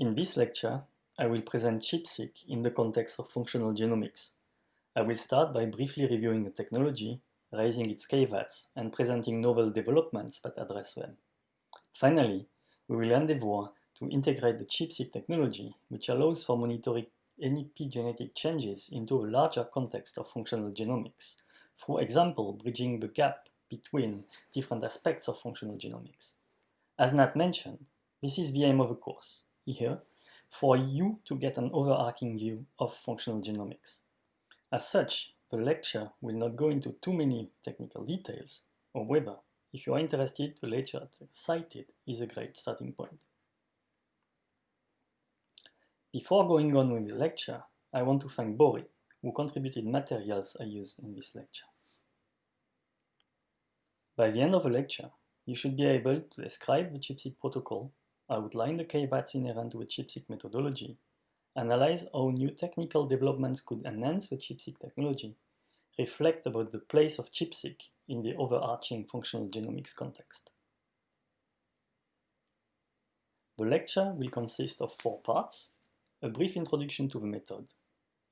In this lecture, I will present ChIP-seq in the context of functional genomics. I will start by briefly reviewing the technology, raising its caveats, and presenting novel developments that address them. Finally, we will endeavor to integrate the ChIP-seq technology, which allows for monitoring epigenetic changes into a larger context of functional genomics, for example, bridging the gap between different aspects of functional genomics. As Nat mentioned, this is the aim of the course, here, for you to get an overarching view of functional genomics. As such, the lecture will not go into too many technical details, however, if you are interested, the lecture cited is a great starting point. Before going on with the lecture, I want to thank Bori, who contributed materials I use in this lecture. By the end of the lecture, you should be able to describe the ChIP-seq protocol, outline the caveats inherent with ChIP-seq methodology, analyze how new technical developments could enhance the ChIP-seq technology, reflect about the place of ChIP-seq in the overarching functional genomics context. The lecture will consist of four parts, a brief introduction to the method,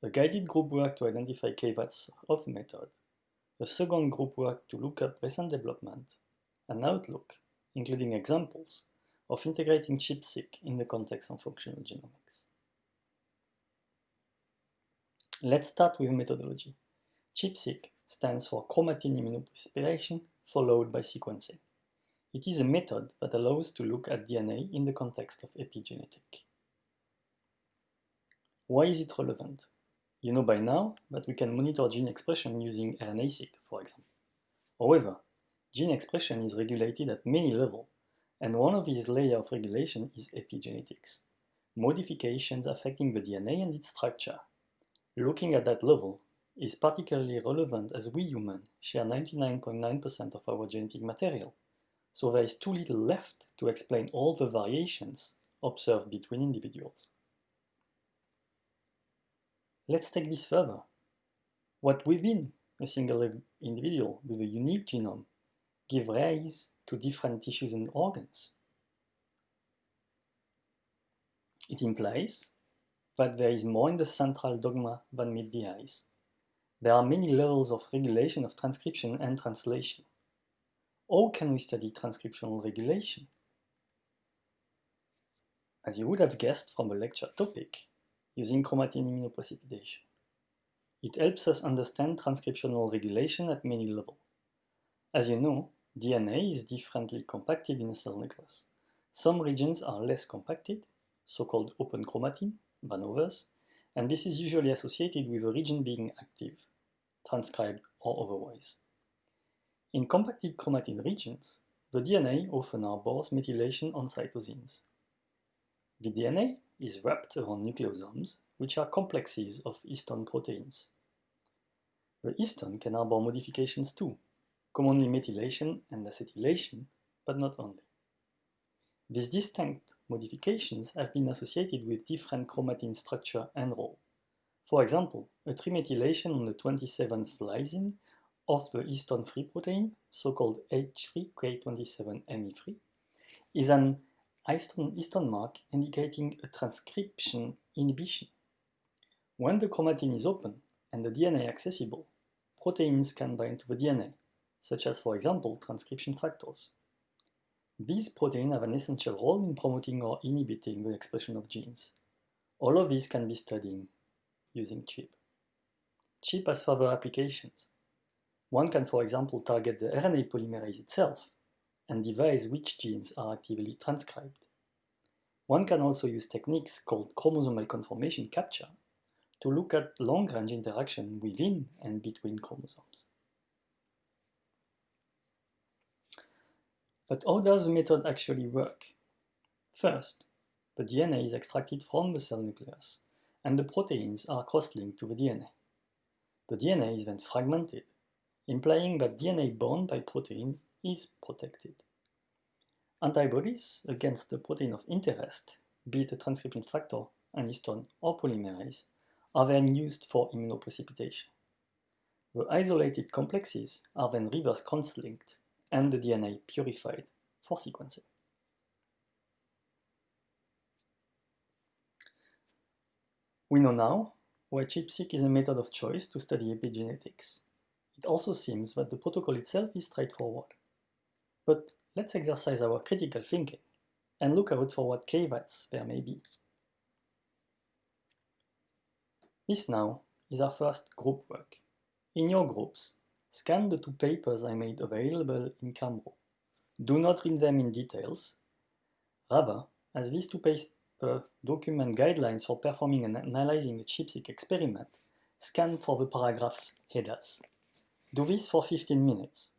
a guided group work to identify caveats of the method, a second group work to look up recent development, an outlook, including examples, of integrating ChIP-seq in the context of functional genomics. Let's start with methodology. ChIP-seq stands for chromatin immunoprecipitation followed by sequencing. It is a method that allows to look at DNA in the context of epigenetic. Why is it relevant? You know by now that we can monitor gene expression using RNA-seq, for example. However, gene expression is regulated at many levels, and one of these layers of regulation is epigenetics, modifications affecting the DNA and its structure. Looking at that level is particularly relevant as we humans share 99.9% .9 of our genetic material, so there is too little left to explain all the variations observed between individuals. Let's take this further. What within a single individual with a unique genome give rise to different tissues and organs? It implies that there is more in the central dogma than meet the eyes. There are many levels of regulation of transcription and translation. How can we study transcriptional regulation? As you would have guessed from the lecture topic, using chromatin immunoprecipitation. It helps us understand transcriptional regulation at many levels. As you know, DNA is differently compacted in a cell nucleus. Some regions are less compacted, so-called open chromatin, than others, and this is usually associated with a region being active, transcribed or otherwise. In compacted chromatin regions, the DNA often harbors methylation on cytosines. The DNA is wrapped around nucleosomes, which are complexes of histone proteins. The histone can harbor modifications too, commonly methylation and acetylation, but not only. These distinct modifications have been associated with different chromatin structure and role. For example, a trimethylation on the 27th lysine of the histone 3 protein, so-called H3K27ME3, is an histone, histone mark indicating a transcription inhibition. When the chromatin is open and the DNA accessible, proteins can bind to the DNA, such as, for example, transcription factors. These proteins have an essential role in promoting or inhibiting the expression of genes. All of these can be studied using ChIP. ChIP has further applications. One can, for example, target the RNA polymerase itself and devise which genes are actively transcribed. One can also use techniques called chromosomal conformation capture to look at long-range interaction within and between chromosomes. But how does the method actually work? First, the DNA is extracted from the cell nucleus, and the proteins are cross-linked to the DNA. The DNA is then fragmented, implying that DNA bound by protein is protected. Antibodies against the protein of interest, be it a transcription factor, an histone, or polymerase, are then used for immunoprecipitation. The isolated complexes are then reverse cross-linked and the DNA purified for sequencing. We know now why ChIP-seq is a method of choice to study epigenetics. It also seems that the protocol itself is straightforward. But let's exercise our critical thinking and look out for what caveats there may be. This now is our first group work. In your groups, scan the two papers I made available in Cambro. Do not read them in details. Rather, as these two papers document guidelines for performing and analyzing a ChIP-seq experiment, scan for the paragraph's headers. Do this for 15 minutes.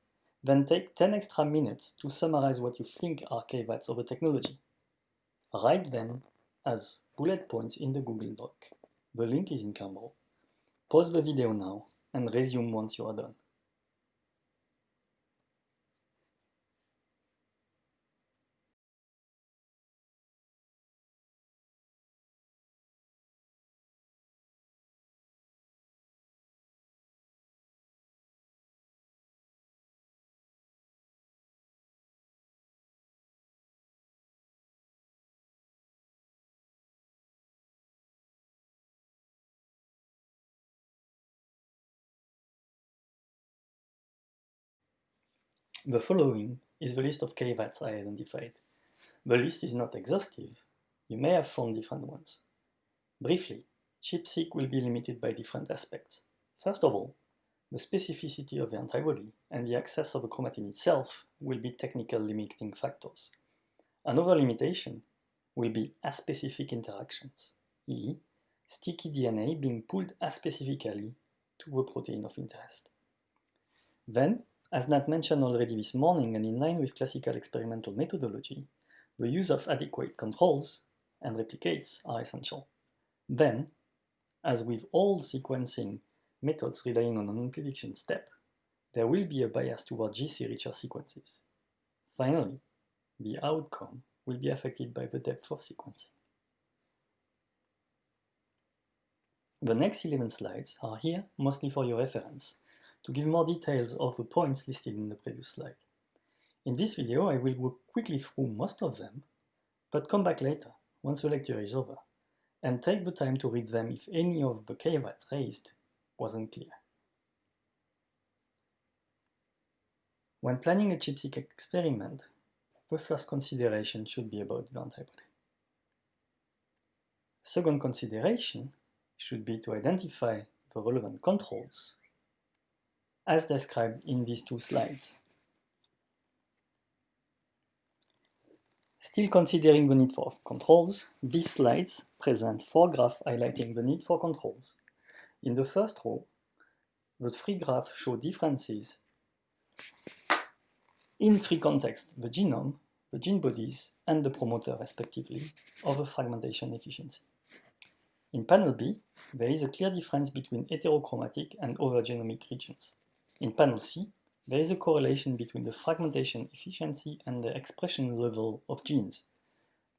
Then take 10 extra minutes to summarize what you think are caveats of the technology. Write them as bullet points in the Google Doc. The link is in Cambro. Pause the video now and resume once you are done. The following is the list of caveats I identified. The list is not exhaustive. You may have found different ones. Briefly, ChIP-seq will be limited by different aspects. First of all, the specificity of the antibody and the access of the chromatin itself will be technical limiting factors. Another limitation will be aspecific interactions, i.e. sticky DNA being pulled aspecifically to the protein of interest. Then, as Nat mentioned already this morning and in line with classical experimental methodology, the use of adequate controls and replicates are essential. Then, as with all sequencing methods relying on an prediction step, there will be a bias toward GC richer sequences. Finally, the outcome will be affected by the depth of sequencing. The next 11 slides are here mostly for your reference, to give more details of the points listed in the previous slide. In this video, I will go quickly through most of them, but come back later, once the lecture is over, and take the time to read them if any of the caveats raised wasn't clear. When planning a ChIP-seq experiment, the first consideration should be about the antibody. Second consideration should be to identify the relevant controls as described in these two slides. Still considering the need for controls, these slides present four graphs highlighting the need for controls. In the first row, the three graphs show differences in three contexts, the genome, the gene bodies, and the promoter, respectively, of the fragmentation efficiency. In panel B, there is a clear difference between heterochromatic and other genomic regions. In panel C, there is a correlation between the fragmentation efficiency and the expression level of genes.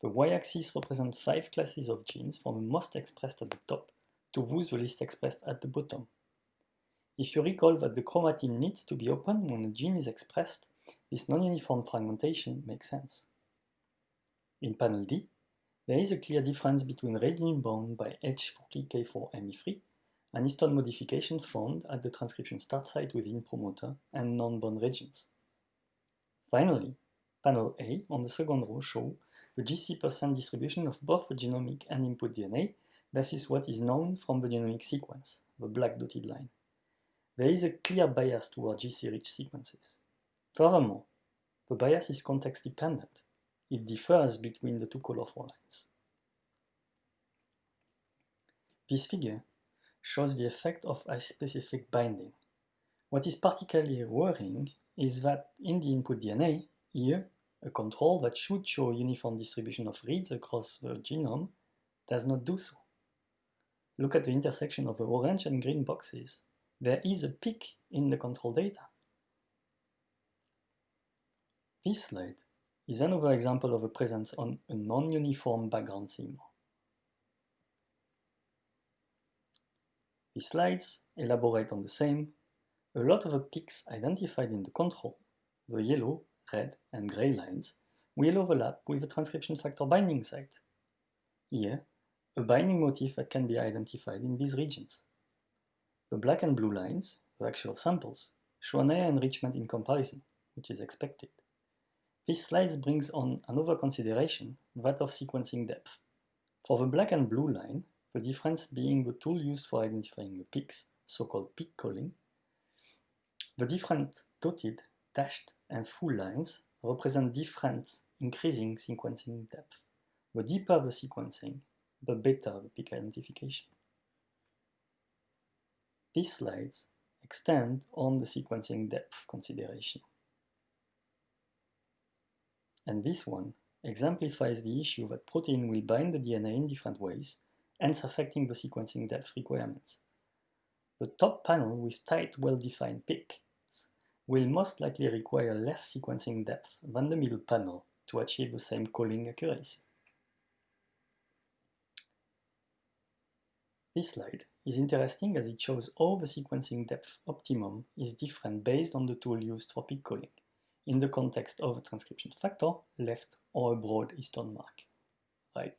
The y-axis represents five classes of genes from the most expressed at the top to those the least expressed at the bottom. If you recall that the chromatin needs to be open when a gene is expressed, this non-uniform fragmentation makes sense. In panel D, there is a clear difference between region bound by H40K4ME3 an histone modification found at the transcription start site within promoter and non-bound regions. Finally, panel A on the second row show the GC percent distribution of both the genomic and input DNA versus what is known from the genomic sequence, the black dotted line. There is a clear bias toward GC-rich sequences. Furthermore, the bias is context-dependent. It differs between the two colorful lines. This figure shows the effect of a specific binding. What is particularly worrying is that in the input DNA, here, a control that should show uniform distribution of reads across the genome does not do so. Look at the intersection of the orange and green boxes. There is a peak in the control data. This slide is another example of a presence on a non-uniform background signal. These slides elaborate on the same. A lot of the peaks identified in the control, the yellow, red, and gray lines, will overlap with the transcription factor binding site. Here, a binding motif that can be identified in these regions. The black and blue lines, the actual samples, show an enrichment in comparison, which is expected. This slide brings on another consideration, that of sequencing depth. For the black and blue line, the difference being the tool used for identifying the peaks, so-called peak calling, the different dotted, dashed, and full lines represent different increasing sequencing depth. The deeper the sequencing, the better the peak identification. These slides extend on the sequencing depth consideration. And this one exemplifies the issue that protein will bind the DNA in different ways, hence affecting the sequencing depth requirements. The top panel with tight, well-defined peaks will most likely require less sequencing depth than the middle panel to achieve the same calling accuracy. This slide is interesting as it shows how the sequencing depth optimum is different based on the tool used for peak calling, in the context of a transcription factor, left, or a broad histone mark, right.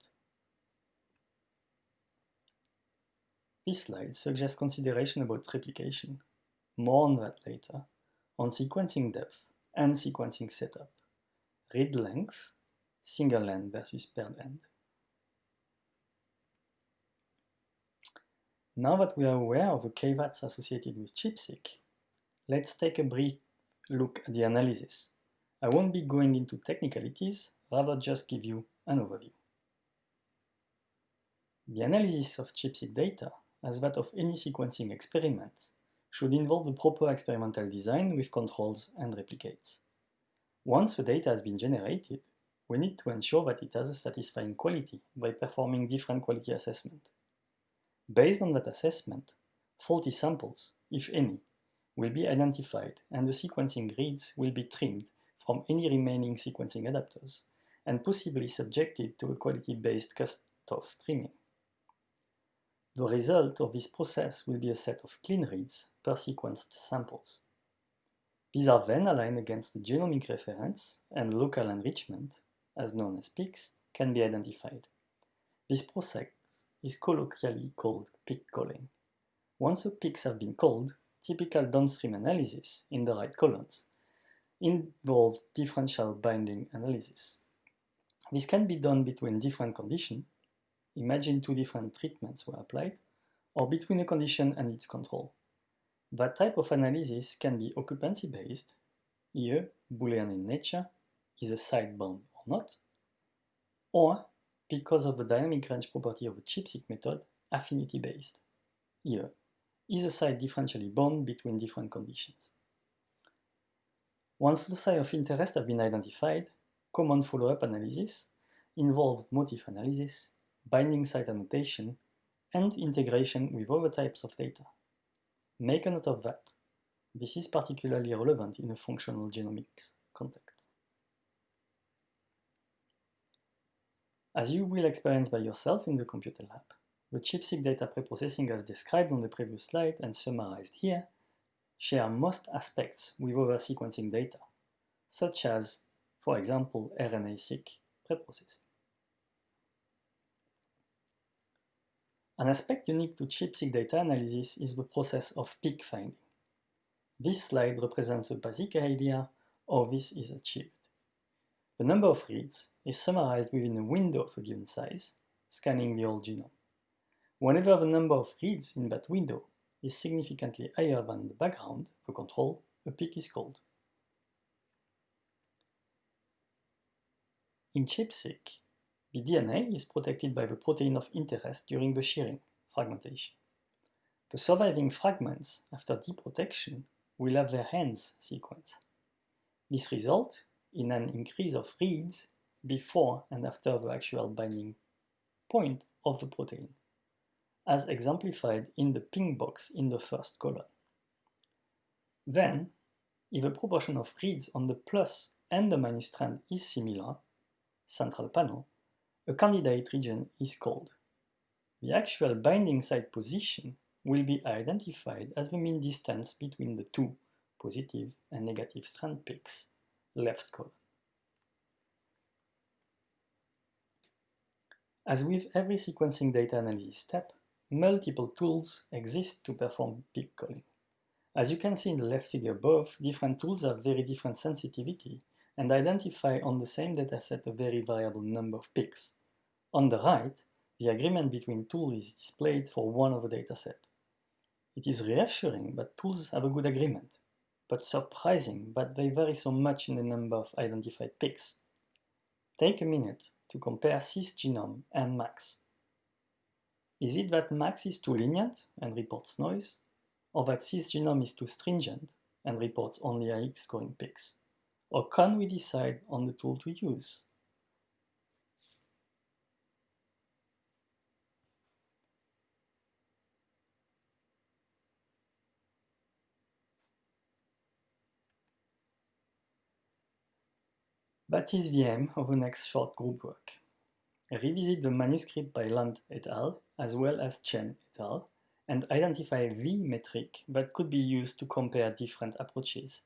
This slide suggests consideration about replication, more on that later, on sequencing depth and sequencing setup, read length, single end versus paired end. Now that we are aware of the caveats associated with ChIP-seq, let's take a brief look at the analysis. I won't be going into technicalities, rather just give you an overview. The analysis of ChIP-seq data, as that of any sequencing experiment, should involve the proper experimental design with controls and replicates. Once the data has been generated, we need to ensure that it has a satisfying quality by performing different quality assessment. Based on that assessment, faulty samples, if any, will be identified and the sequencing reads will be trimmed from any remaining sequencing adapters and possibly subjected to a quality-based cutoff trimming. The result of this process will be a set of clean reads per sequenced samples. These are then aligned against the genomic reference and local enrichment, as known as peaks, can be identified. This process is colloquially called peak calling. Once the peaks have been called, typical downstream analysis in the right columns involves differential binding analysis. This can be done between different conditions Imagine two different treatments were applied, or between a condition and its control. That type of analysis can be occupancy-based, here Boolean in nature, is a site bound or not, or, because of the dynamic range property of the ChIP-seq method, affinity-based, here, is a site differentially bound between different conditions. Once the loci of interest have been identified, common follow-up analysis involve motif analysis, binding site annotation, and integration with other types of data. Make a note of that. This is particularly relevant in a functional genomics context. As you will experience by yourself in the computer lab, the ChIP-seq data preprocessing as described on the previous slide and summarized here share most aspects with other sequencing data, such as, for example, RNA-seq preprocessing. An aspect unique to ChIP-seq data analysis is the process of peak finding. This slide represents a basic idea how this is achieved. The number of reads is summarized within a window of a given size, scanning the whole genome. Whenever the number of reads in that window is significantly higher than the background, the control, a peak is called. In ChIP-seq, the DNA is protected by the protein of interest during the shearing, fragmentation. The surviving fragments after deprotection will have their hands sequence. This results in an increase of reads before and after the actual binding point of the protein, as exemplified in the pink box in the first column. Then, if the proportion of reads on the plus and the minus strand is similar, central panel, a candidate region is called. The actual binding site position will be identified as the mean distance between the two positive and negative strand peaks, left column. As with every sequencing data analysis step, multiple tools exist to perform peak calling. As you can see in the left figure above, different tools have very different sensitivity and identify on the same dataset a very variable number of peaks. On the right, the agreement between tools is displayed for one of a dataset. It is reassuring that tools have a good agreement, but surprising that they vary so much in the number of identified peaks. Take a minute to compare cisgenome and MACS. Is it that MACS is too lenient and reports noise, or that cisgenome is too stringent and reports only IX scoring peaks? Or can we decide on the tool to use? That is the aim of the next short group work. Revisit the manuscript by Landt et al. as well as Chen et al. and identify the metric that could be used to compare different approaches.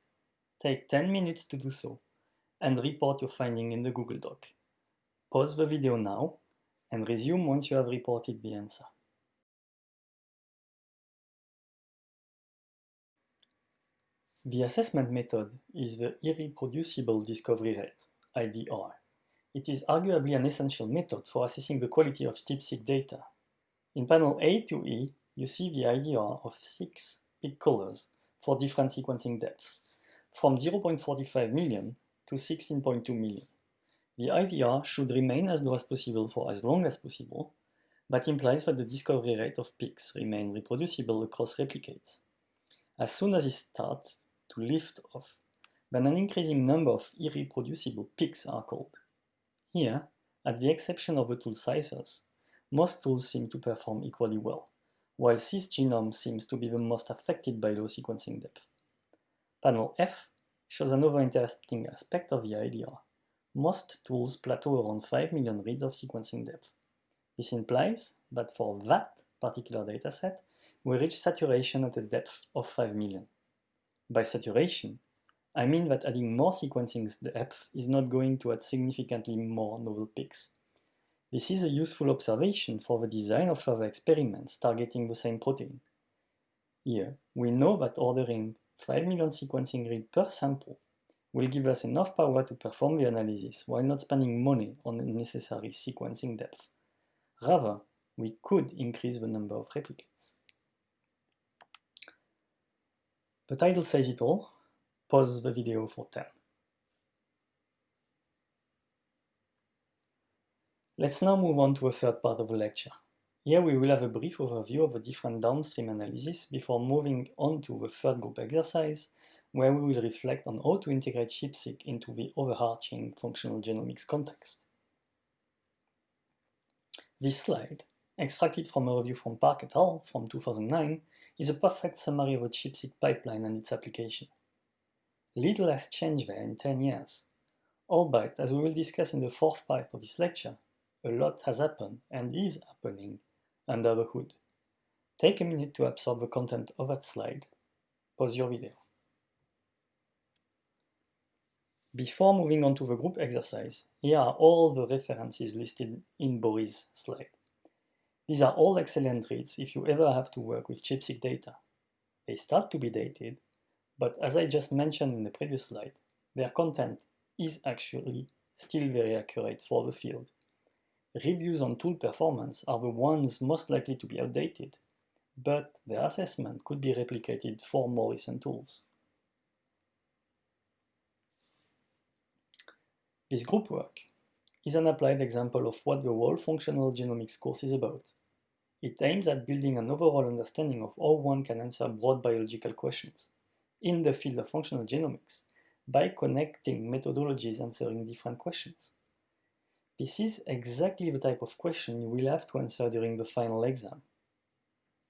Take 10 minutes to do so, and report your finding in the Google Doc. Pause the video now, and resume once you have reported the answer. The assessment method is the irreproducible discovery rate, IDR. It is arguably an essential method for assessing the quality of ChIP-seq data. In panel A to E, you see the IDR of six peak callers for different sequencing depths, from 0.45 million to 16.2 million. The IDR should remain as low as possible for as long as possible, but implies that the discovery rate of peaks remain reproducible across replicates. As soon as it starts to lift off, then an increasing number of irreproducible peaks are called. Here, at the exception of the tool SISSRs, most tools seem to perform equally well, while cisgenome seems to be the most affected by low sequencing depth. Panel F shows another interesting aspect of the IDR. Most tools plateau around 5 million reads of sequencing depth. This implies that for that particular dataset, we reach saturation at a depth of 5 million. By saturation, I mean that adding more sequencing depth is not going to add significantly more novel peaks. This is a useful observation for the design of further experiments targeting the same protein. Here, we know that ordering 5 million sequencing read per sample will give us enough power to perform the analysis while not spending money on unnecessary sequencing depth. Rather, we could increase the number of replicates. The title says it all. Pause the video for 10. Let's now move on to a third part of the lecture. Here we will have a brief overview of the different downstream analysis before moving on to the third group exercise, where we will reflect on how to integrate ChIP-seq into the overarching functional genomics context. This slide, extracted from a review from Park et al. from 2009, is a perfect summary of a ChIP-seq pipeline and its application. Little has changed there in 10 years, albeit, as we will discuss in the fourth part of this lecture, a lot has happened and is happening under the hood. Take a minute to absorb the content of that slide. Pause your video. Before moving on to the group exercise, here are all the references listed in Boris' slide. These are all excellent reads if you ever have to work with ChIP-seq data. They start to be dated, but as I just mentioned in the previous slide, their content is actually still very accurate for the field Reviews on tool performance are the ones most likely to be outdated, but their assessment could be replicated for more recent tools. This group work is an applied example of what the whole functional genomics course is about. It aims at building an overall understanding of how one can answer broad biological questions in the field of functional genomics by connecting methodologies answering different questions. This is exactly the type of question you will have to answer during the final exam.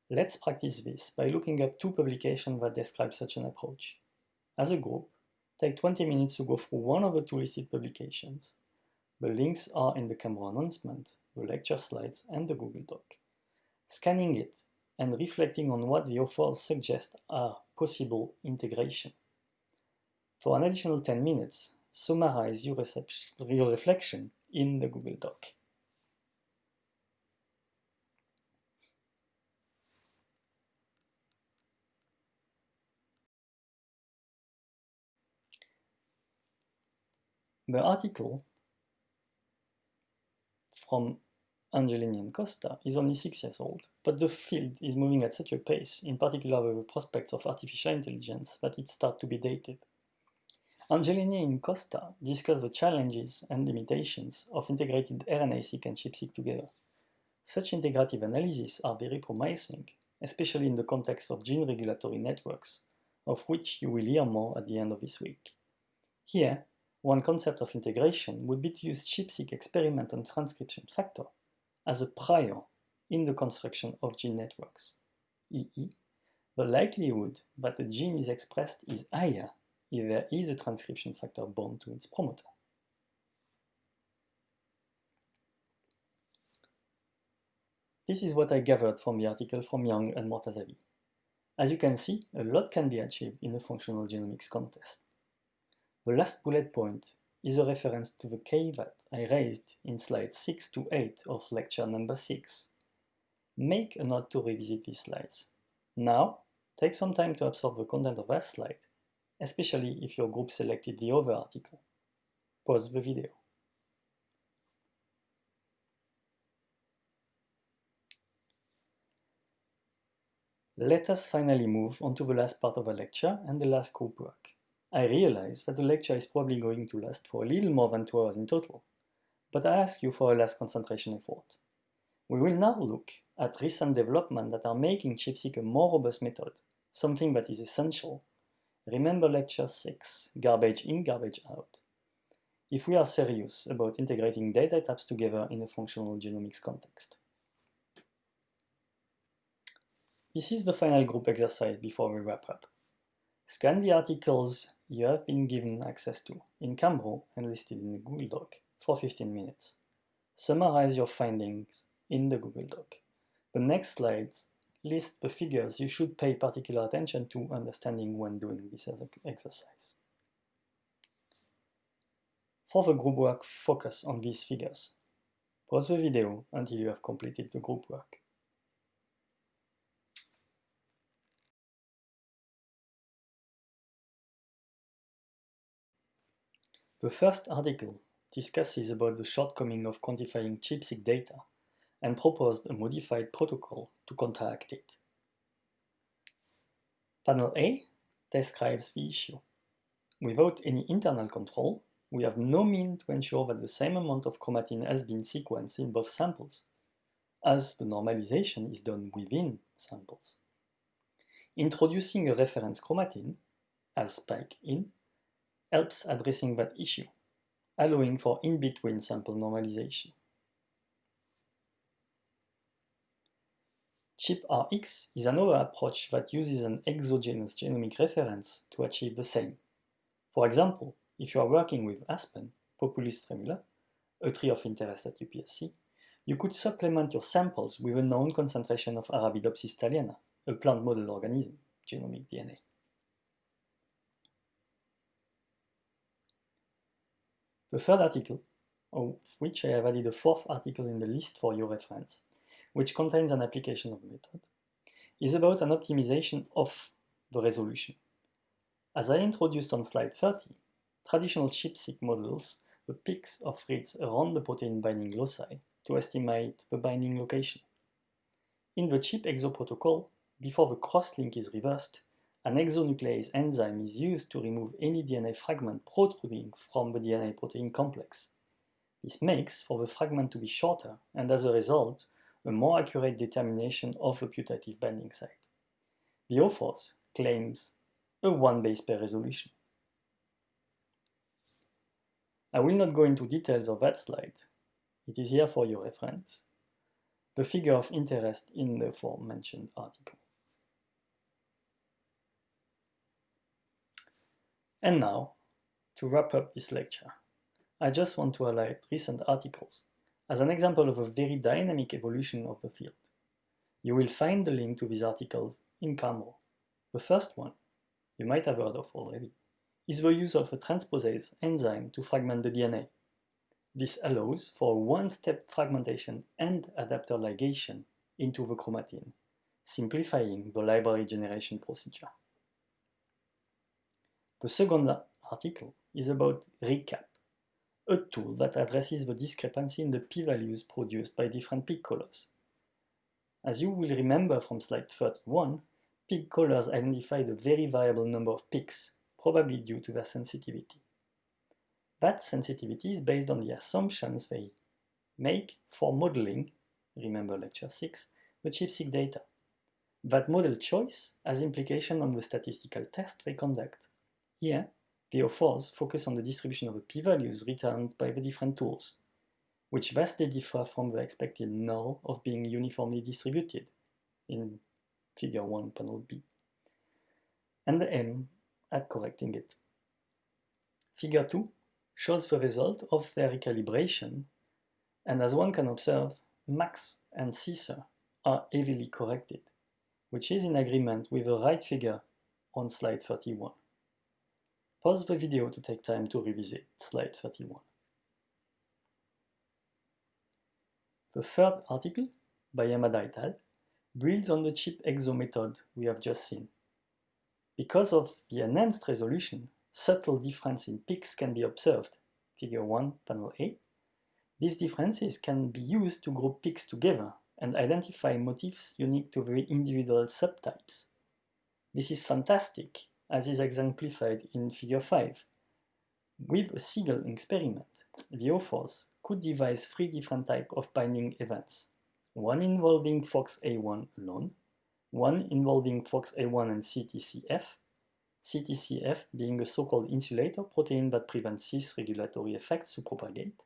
Let's practice this by looking up two publications that describe such an approach. As a group, take 20 minutes to go through one of the two listed publications. The links are in the Cambro announcement, the lecture slides, and the Google Doc. Scanning it and reflecting on what the authors suggest are possible integration. For an additional 10 minutes, summarize your, your reflection in the Google Doc. The article from Angelini and Costa is only six years old, but the field is moving at such a pace, in particular with the prospects of artificial intelligence, that it starts to be dated. Angelini and Costa discuss the challenges and limitations of integrated RNA-seq and ChIP-seq together. Such integrative analyses are very promising, especially in the context of gene regulatory networks, of which you will hear more at the end of this week. Here, one concept of integration would be to use ChIP-seq experiment and transcription factor as a prior in the construction of gene networks, e.e., the likelihood that a gene is expressed is higher if there is a transcription factor bound to its promoter. This is what I gathered from the article from Jiang and Mortazavi. As you can see, a lot can be achieved in a functional genomics contest. The last bullet point is a reference to the caveat I raised in slides 6 to 8 of lecture number 6. Make a note to revisit these slides. Now, take some time to absorb the content of that slide, especially if your group selected the other article. Pause the video. Let us finally move on to the last part of the lecture and the last group work. I realize that the lecture is probably going to last for a little more than two hours in total, but I ask you for a last concentration effort. We will now look at recent developments that are making ChIP-seq a more robust method, something that is essential. Remember lecture 6, garbage in, garbage out. If we are serious about integrating data types together in a functional genomics context. This is the final group exercise before we wrap up. Scan the articles you have been given access to in Cambro and listed in the Google Doc for 15 minutes. Summarize your findings in the Google Doc. The next slides list the figures you should pay particular attention to understanding when doing this exercise. For the group work, focus on these figures. Pause the video until you have completed the group work. The first article discusses about the shortcoming of quantifying ChIP-seq data and proposed a modified protocol to counteract it. Panel A describes the issue. Without any internal control, we have no mean to ensure that the same amount of chromatin has been sequenced in both samples, as the normalization is done within samples. Introducing a reference chromatin, as spike in, helps addressing that issue, allowing for in-between sample normalization. ChIP-Rx is another approach that uses an exogenous genomic reference to achieve the same. For example, if you are working with Aspen, Populus tremula, a tree of interest at UPSC, you could supplement your samples with a known concentration of Arabidopsis thaliana, a plant model organism, genomic DNA. The third article, of which I have added a fourth article in the list for your reference, which contains an application of the method, is about an optimization of the resolution. As I introduced on slide 30, traditional ChIP-seq models the peaks of reads around the protein binding loci to estimate the binding location. In the ChIP-exo protocol, before the cross-link is reversed, an exonuclease enzyme is used to remove any DNA fragment protruding from the DNA protein complex. This makes for the fragment to be shorter and as a result, a more accurate determination of the putative binding site. The authors claims a one base pair resolution. I will not go into details of that slide. It is here for your reference. The figure of interest in the aforementioned article. And now, to wrap up this lecture, I just want to highlight recent articles as an example of a very dynamic evolution of the field. You will find the link to these articles in Cambro. The first one, you might have heard of already, is the use of a transposase enzyme to fragment the DNA. This allows for one-step fragmentation and adapter ligation into the chromatin, simplifying the library generation procedure. The second article is about ReCap, a tool that addresses the discrepancy in the p-values produced by different peak callers. As you will remember from slide 31, peak callers identify the very variable number of peaks, probably due to their sensitivity. That sensitivity is based on the assumptions they make for modeling, remember lecture 6, the ChIP-seq data. That model choice has implication on the statistical test they conduct. Here, the authors focus on the distribution of the p-values returned by the different tools, which vastly differ from the expected null of being uniformly distributed in figure 1 panel B, and the aim at correcting it. Figure 2 shows the result of their recalibration, and as one can observe, MACS and SICER are heavily corrected, which is in agreement with the right figure on slide 31. Pause the video to take time to revisit slide 31. The third article, by Yamada et al., builds on the ChIP-EXO method we have just seen. Because of the enhanced resolution, subtle difference in peaks can be observed, figure 1, panel A. These differences can be used to group peaks together and identify motifs unique to the individual subtypes. This is fantastic, as is exemplified in figure 5. With a single experiment, the authors could devise three different types of binding events one involving FOXA1 alone, one involving FOXA1 and CTCF, CTCF being a so-called insulator protein that prevents cis regulatory effects to propagate,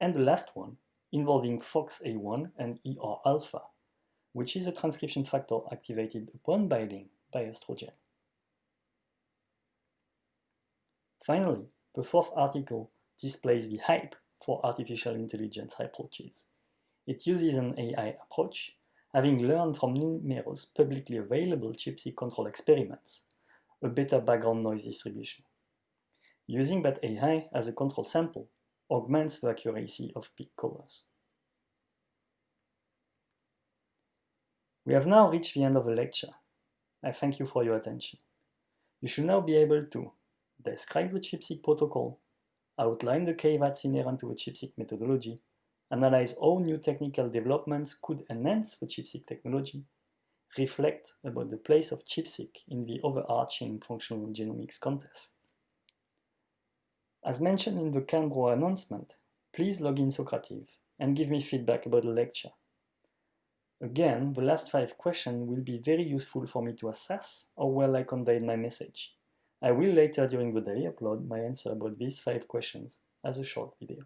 and the last one involving FOXA1 and ER alpha, which is a transcription factor activated upon binding by estrogen. Finally, the fourth article displays the hype for artificial intelligence approaches. It uses an AI approach, having learned from numerous publicly available ChIP-seq control experiments, a better background noise distribution. Using that AI as a control sample augments the accuracy of peak callers. We have now reached the end of the lecture. I thank you for your attention. You should now be able to describe the ChIP-seq protocol, outline the key that's inherent to the ChIP-seq methodology, analyze how new technical developments could enhance the ChIP-seq technology, reflect about the place of ChIP-seq in the overarching functional genomics context. As mentioned in the Cambro announcement, please log in Socrative and give me feedback about the lecture. Again, the last five questions will be very useful for me to assess how well I conveyed my message. I will later during the day upload my answer about these five questions as a short video.